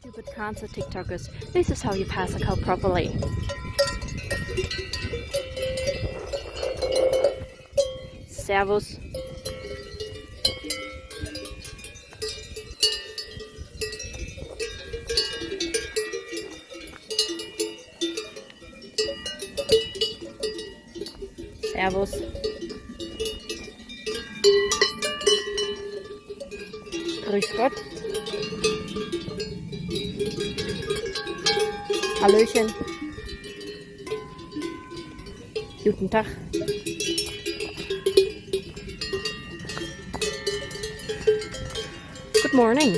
Stupid cancer TikTokers. This is how you pass a code properly. Servus. Servus. Grüß Gott. Hallöchen. Guten Tag. Good morning.